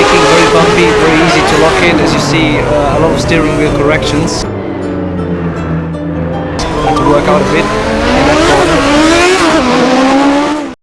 braking, very bumpy, very easy to lock in. As you see, uh, a lot of steering wheel corrections. Had to work out a bit